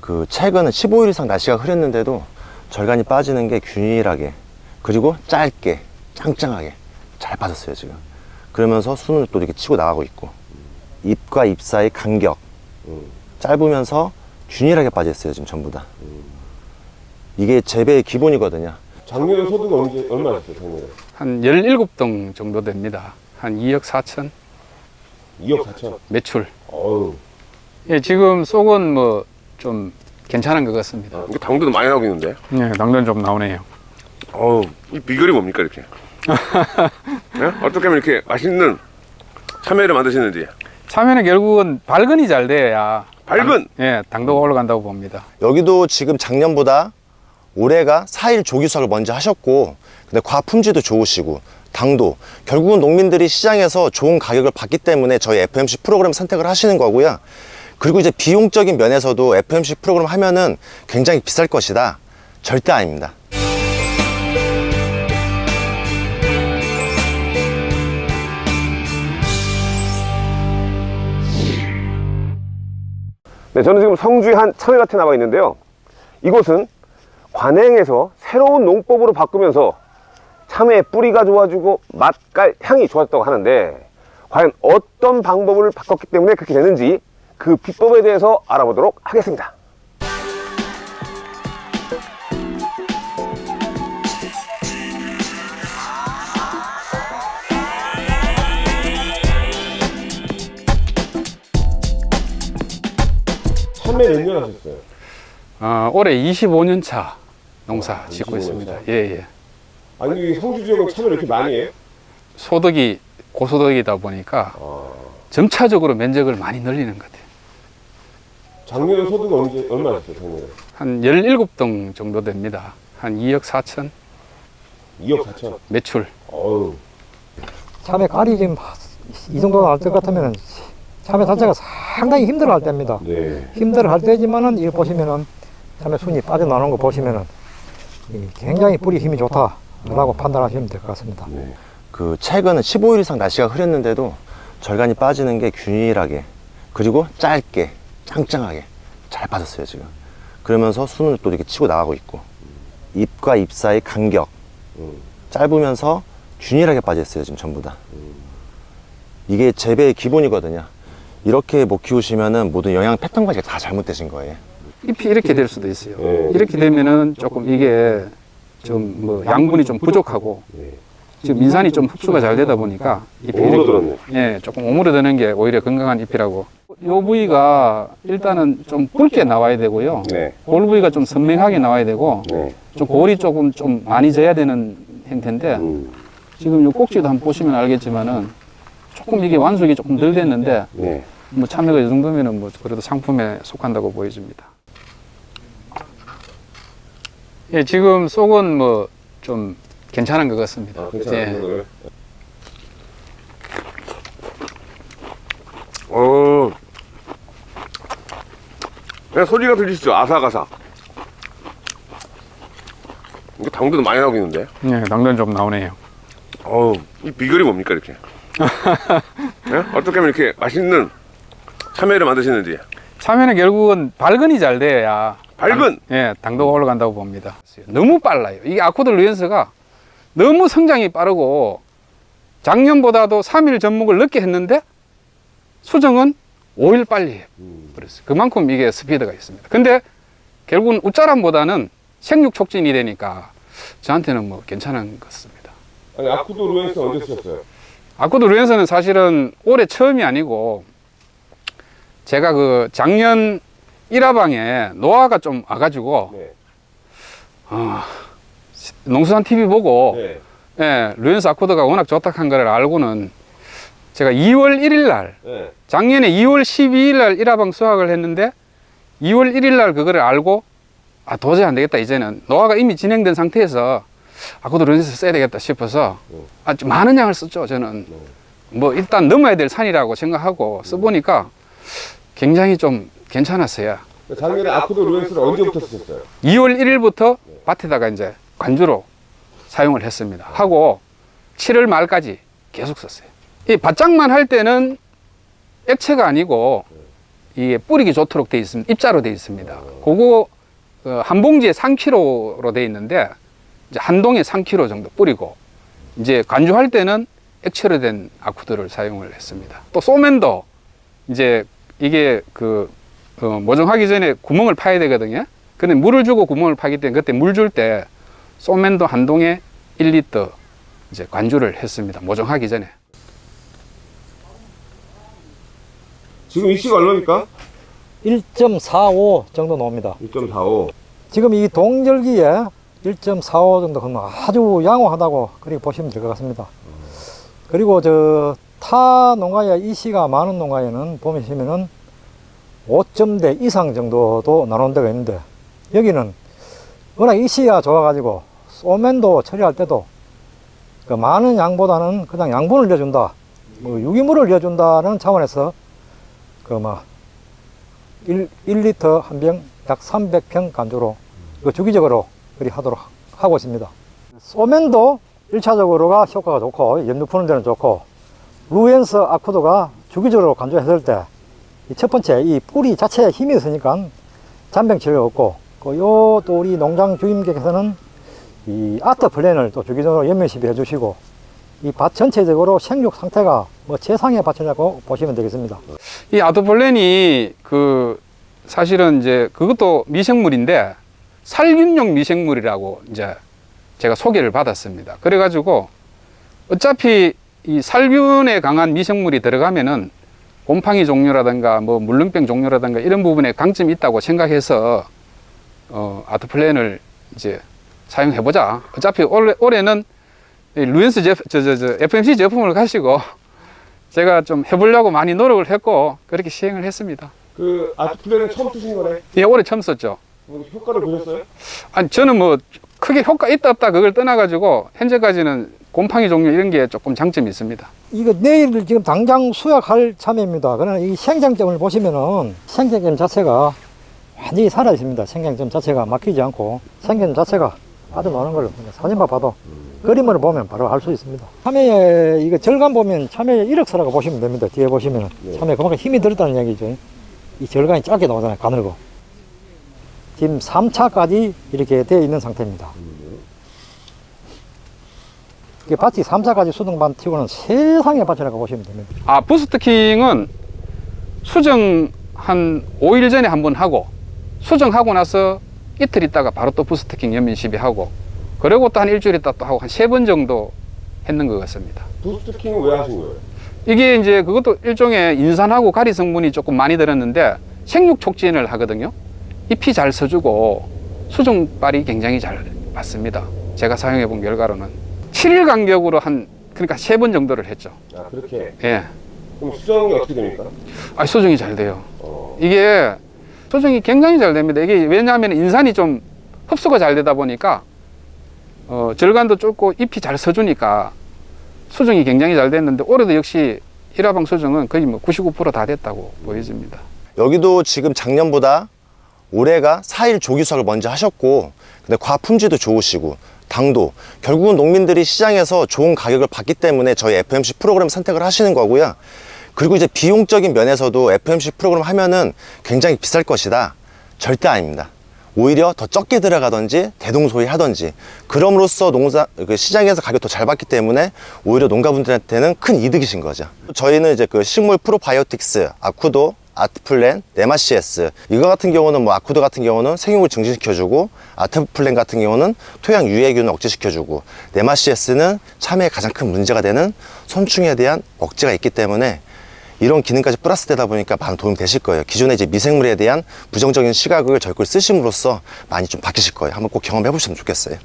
그 최근은 15일 이상 날씨가 흐렸는데도 절간이 빠지는 게 균일하게 그리고 짧게 짱짱하게 잘 빠졌어요 지금. 그러면서 순을 또 이렇게 치고 나가고 있고 잎과 잎 사이 간격 짧으면서 균일하게 빠졌어요 지금 전부 다. 이게 재배의 기본이거든요 작년에 소득 언제 얼마였어요? 작년에 한 17동 정도 됩니다. 한 2억 4천 2억 4천. 매출. 어우. 예, 지금 속은 뭐 좀 괜찮은 것 같습니다. 이게 당도도 많이 나오고 있는데. 예, 당근 좀 나오네요. 어우, 이 비결이 뭡니까, 이렇게? 예? 어떻게 하면 이렇게 맛있는 참외를 만드시는지. 참외는 결국은 발근이 잘 돼야 발근! 당- 예, 당도가 올라간다고 봅니다. 여기도 지금 작년보다 올해가 4일 조기수확을 먼저 하셨고 근데 과 품질도 좋으시고 당도. 결국은 농민들이 시장에서 좋은 가격을 받기 때문에 저희 FMC 프로그램 선택을 하시는 거고요. 그리고 이제 비용적인 면에서도 FMC 프로그램 하면은 굉장히 비쌀 것이다. 절대 아닙니다. 네, 저는 지금 성주의 한 참외밭에 나와 있는데요. 이곳은 관행에서 새로운 농법으로 바꾸면서 참외의 뿌리가 좋아지고 맛 깔, 향이 좋아졌다고 하는데 과연 어떤 방법을 바꿨기 때문에 그렇게 되는지 그 비법에 대해서 알아보도록 하겠습니다. 참외 몇년 하셨어요? 어, 올해 25년 차 농사 짓고 25년 있습니다. 차. 예, 예. 아니 이 성주 지역은 참외를 이렇게 많이 해요? 소득이 고소득이다 보니까 아, 점차적으로 면적을 많이 늘리는 것 같아요. 작년에 소득 언제 얼마였어요? 작년에 한 17동 정도 됩니다. 한 2억 4천 2억 4천. 매출. 어우. 참외 깔이 지금 이 정도 날 것 같으면 참외 자체가 상당히 힘들어 할 때입니다. 네. 힘들어 할 때지만은 이거 보시면은 참외 순이 빠져나오는 거 보시면은 이 굉장히 뿌리 힘이 좋다라고 판단하시면 될 것 같습니다. 네. 그 최근은 15일 이상 날씨가 흐렸는데도 절간이 빠지는 게 균일하게 그리고 짧게 짱짱하게 잘 빠졌어요 지금 그러면서 순을 또 이렇게 치고 나가고 있고 잎과 잎 사이 간격 음. 짧으면서 균일하게 빠졌어요 지금 전부 다 이게 재배의 기본이거든요 이렇게 못 키우시면은 모든 영양 패턴 관리가 다 잘못되신 거예요 잎이 이렇게 될 수도 있어요. 네. 이렇게 되면은 조금 이게 좀 뭐 양분이 좀 부족하고 네. 지금 민산이 좀 흡수가 잘 되다 보니까 잎이 오므러들었네. 예, 조금 오므려드는 게 오히려 건강한 잎이라고. 요 부위가 일단은 좀 붉게 나와야 되고요. 네. 골 부위가 좀 선명하게 나와야 되고 네. 좀 골이 조금 좀 많이 져야 되는 형태인데 음. 지금 요 꼭지도 한번 보시면 알겠지만은 조금 이게 완숙이 조금 덜 됐는데 네. 뭐 참외가 이 정도면은 뭐 그래도 상품에 속한다고 보여집니다. 예, 지금 속은 뭐 좀 괜찮은 것 같습니다. 아, 괜찮아요. 예. 네. 어. 그냥 소리가 들리시죠? 아삭아삭. 이게 당도도 많이 나오고 있는데. 예, 당근 좀 나오네요. 어우, 이 비결이 뭡니까, 이렇게? 예? 어떻게 하면 이렇게 맛있는 참외를 만드시는지. 참외는 결국은 발근이 잘 돼야 당, 예, 당도가 올라간다고 봅니다. 너무 빨라요. 이게 아코드 루엔스가 너무 성장이 빠르고 작년보다도 3일 접목을 늦게 했는데 수정은 5일 빨리 해요. 그랬어요. 그만큼 이게 스피드가 있습니다. 근데 결국은 웃자람보다는 생육 촉진이 되니까 저한테는 뭐 괜찮은 것 같습니다. 아니 아쿠도 루엔스 언제 쓰셨어요? 아코드 루엔스는 사실은 올해 처음이 아니고 제가 그 작년 1화방에 노화가 좀 와가지고 네. 어, 농수산 TV 보고 네. 예, 루엔스 아코드가 워낙 좋다 한 걸 알고는 제가 2월 1일 날 네. 작년에 2월 12일 날 1화방 수확을 했는데 2월 1일 날 그거를 알고 아 도저히 안 되겠다 이제는 노화가 이미 진행된 상태에서 아코드 루엔스 써야 되겠다 싶어서 아주 많은 양을 썼죠 저는 뭐 일단 넘어야 될 산이라고 생각하고 써보니까 굉장히 좀 괜찮았어요 작년에 아쿠도 루엔스를 언제부터 쓰셨어요? 2월 1일부터 밭에다가 이제 관주로 사용을 했습니다. 하고 7월 말까지 계속 썼어요. 이 바짝만 할 때는 액체가 아니고 이게 뿌리기 좋도록 돼 있습니다. 입자로 돼 있습니다. 그거 어, 한 봉지에 3kg로 돼 있는데 이제 한 동에 3kg 정도 뿌리고 이제 간주할 때는 액체로 된 아쿠드를 사용을 했습니다. 또 소맨도 이제 이게 그 어, 모종하기 전에 구멍을 파야 되거든요. 근데 물을 주고 구멍을 파기 때문에 그때 물 줄 때 소맨도 한 동에 1리터 이제 관주를 했습니다. 모종하기 전에. 지금 이씨가 얼마입니까? 1.45 정도 나옵니다. 1.45. 지금 이 동절기에 1.45 정도 그러면 아주 양호하다고 그렇게 보시면 될 것 같습니다. 그리고 저 타 농가에 이씨가 많은 농가에는 보시면은 5점대 이상 정도도 나눈 데가 있는데 여기는 워낙 이씨가 좋아가지고 소맨도 처리할 때도 그 많은 양보다는 그냥 양분을 넣어준다, 뭐 유기물을 넣어준다는 차원에서 그막 1, 1리터 한 병 약 300평 간주로 그 주기적으로 그리 하도록 하고 있습니다. 소맨도 1차적으로가 효과가 좋고 염류 푸는 데는 좋고 루엔스 아쿠도가 주기적으로 간주했을 때 첫 번째 이 뿌리 자체에 힘이 있으니까 잔병치를 없고 그요 또 우리 농장 주임께서는 이 아트 플랜을 또 주기적으로 연면 시비 해 주시고 이 밭 전체적으로 생육 상태가 뭐 최상의 밭이라고 보시면 되겠습니다. 이 아토폴렌이 그 사실은 이제 그것도 미생물인데 살균용 미생물이라고 이제 제가 소개를 받았습니다. 그래가지고 어차피 이 살균에 강한 미생물이 들어가면은 곰팡이 종류라든가 뭐 물렁병 종류라든가 이런 부분에 강점이 있다고 생각해서 어, 아토플랜을 이제 사용해 보자. 어차피 올해, 올해는 이 루엔스 제품, 저, 저, 저, FMC 제품을 가시고 제가 좀 해보려고 많이 노력을 했고 그렇게 시행을 했습니다. 그 아트플랜은 처음 쓰신 거네. 예, 올해 처음 썼죠. 뭐 효과를 보셨어요? 아니 저는 뭐 크게 효과 있다 없다 그걸 떠나가지고 현재까지는 곰팡이 종류 이런 게 조금 장점이 있습니다. 이거 내일 지금 당장 수확할 참외입니다. 그러나 이 생장점을 보시면은 생장점 자체가 완전히 살아 있습니다. 생장점 자체가 막히지 않고 생장점 자체가 아주 많은 걸 사진만 봐도 그림을 보면 바로 알 수 있습니다. 참외 이거 절간 보면 참외 이력서라고 보시면 됩니다. 뒤에 보시면 참외 그만큼 힘이 들었다는 얘기죠. 이 절간이 짧게 나오잖아요. 가늘고. 지금 3차까지 이렇게 되어 있는 상태입니다. 이게 밭이 3차까지 수등반 튀고는 세상의 밭이라고 보시면 됩니다. 아 부스트킹은 수정 한 5일 전에 한 번 하고 수정하고 나서 이틀 있다가 바로 또 부스트킹 연민 시비 하고 그리고 또 한 일주일 있다 또 하고 한 세 번 정도 했는 것 같습니다. 부스트킹은 왜 하신 거예요? 이게 이제 그것도 일종의 인산하고 가리 성분이 조금 많이 들었는데 생육 촉진을 하거든요. 잎이 잘 서주고 수정발이 굉장히 잘 맞습니다. 제가 사용해 본 결과로는 7일 간격으로 한 그러니까 세 번 정도를 했죠. 아 그렇게. 예. 그럼 수정이 어떻게 됩니까? 아, 수정이 잘 돼요. 어. 이게 수정이 굉장히 잘 됩니다. 이게 왜냐하면 인산이 좀 흡수가 잘 되다 보니까 어, 절간도 좁고 잎이 잘 서주니까 수정이 굉장히 잘 됐는데 올해도 역시 일화방 수정은 거의 뭐 99%다 됐다고 보여집니다. 여기도 지금 작년보다 올해가 4일 조기 수확을 먼저 하셨고 근데 과 품질도 좋으시고 당도. 결국은 농민들이 시장에서 좋은 가격을 받기 때문에 저희 FMC 프로그램 선택을 하시는 거고요. 그리고 이제 비용적인 면에서도 FMC 프로그램 하면은 굉장히 비쌀 것이다. 절대 아닙니다. 오히려 더 적게 들어가든지 대동소이 하든지. 그럼으로써 농사 그 시장에서 가격 더 잘 받기 때문에 오히려 농가분들한테는 큰 이득이신 거죠. 저희는 이제 그 식물 프로바이오틱스 아쿠도 아트플랜, 네마시에스. 이거 같은 경우는 뭐 아쿠드 같은 경우는 생육을 증진시켜주고 아트플랜 같은 경우는 토양 유해균을 억제시켜주고 네마시에스는 참외에 가장 큰 문제가 되는 선충에 대한 억제가 있기 때문에 이런 기능까지 플러스 되다 보니까 많은 도움이 되실 거예요. 기존에 이제 미생물에 대한 부정적인 시각을 저희 걸 쓰심으로써 많이 좀 바뀌실 거예요. 한번 꼭 경험해 보시면 좋겠어요.